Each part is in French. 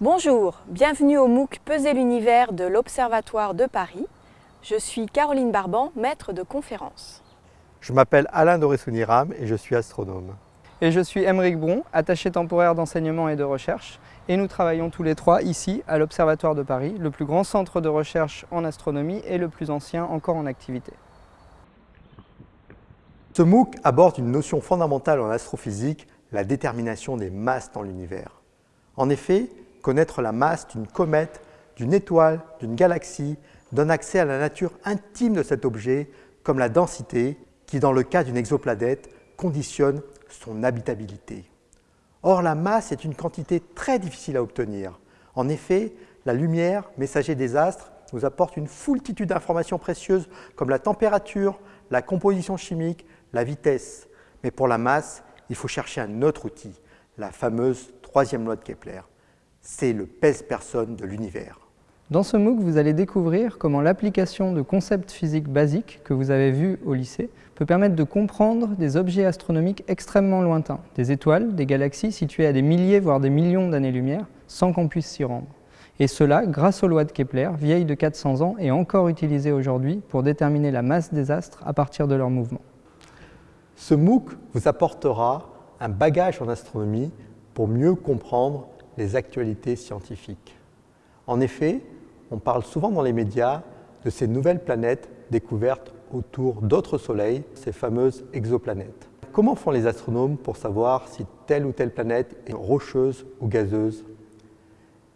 Bonjour, bienvenue au MOOC Peser l'univers de l'Observatoire de Paris. Je suis Caroline Barban, maître de conférence. Je m'appelle Alain Doré-Souniram et je suis astronome. Et je suis Émeric Bron, attaché temporaire d'enseignement et de recherche. Et nous travaillons tous les trois ici, à l'Observatoire de Paris, le plus grand centre de recherche en astronomie et le plus ancien encore en activité. Ce MOOC aborde une notion fondamentale en astrophysique, la détermination des masses dans l'univers. En effet, connaître la masse d'une comète, d'une étoile, d'une galaxie, donne accès à la nature intime de cet objet, comme la densité, qui dans le cas d'une exoplanète conditionne son habitabilité. Or, la masse est une quantité très difficile à obtenir. En effet, la lumière, messager des astres, nous apporte une foultitude d'informations précieuses comme la température, la composition chimique, la vitesse. Mais pour la masse, il faut chercher un autre outil, la fameuse troisième loi de Kepler. C'est le pèse-personne de l'univers. Dans ce MOOC, vous allez découvrir comment l'application de concepts physiques basiques que vous avez vus au lycée peut permettre de comprendre des objets astronomiques extrêmement lointains, des étoiles, des galaxies situées à des milliers voire des millions d'années-lumière, sans qu'on puisse s'y rendre. Et cela grâce aux lois de Kepler, vieilles de 400 ans et encore utilisées aujourd'hui pour déterminer la masse des astres à partir de leur mouvement. Ce MOOC vous apportera un bagage en astronomie pour mieux comprendre les actualités scientifiques. En effet, on parle souvent dans les médias de ces nouvelles planètes découvertes autour d'autres soleils, ces fameuses exoplanètes. Comment font les astronomes pour savoir si telle ou telle planète est rocheuse ou gazeuse?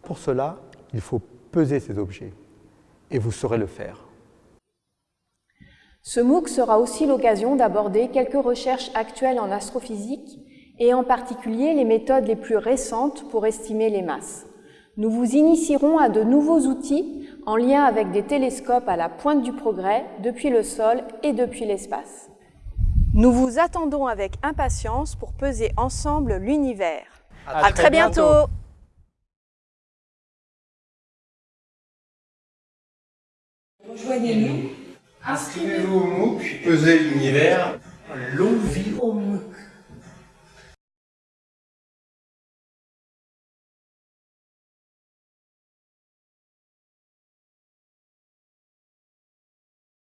Pour cela, il faut peser ces objets, et vous saurez le faire. Ce MOOC sera aussi l'occasion d'aborder quelques recherches actuelles en astrophysique et en particulier les méthodes les plus récentes pour estimer les masses. Nous vous initierons à de nouveaux outils en lien avec des télescopes à la pointe du progrès depuis le sol et depuis l'espace. Nous vous attendons avec impatience pour peser ensemble l'univers. À, très, bientôt. Rejoignez-nous. Inscrivez-vous au MOOC, pesez l'univers. Longue vie au MOOC.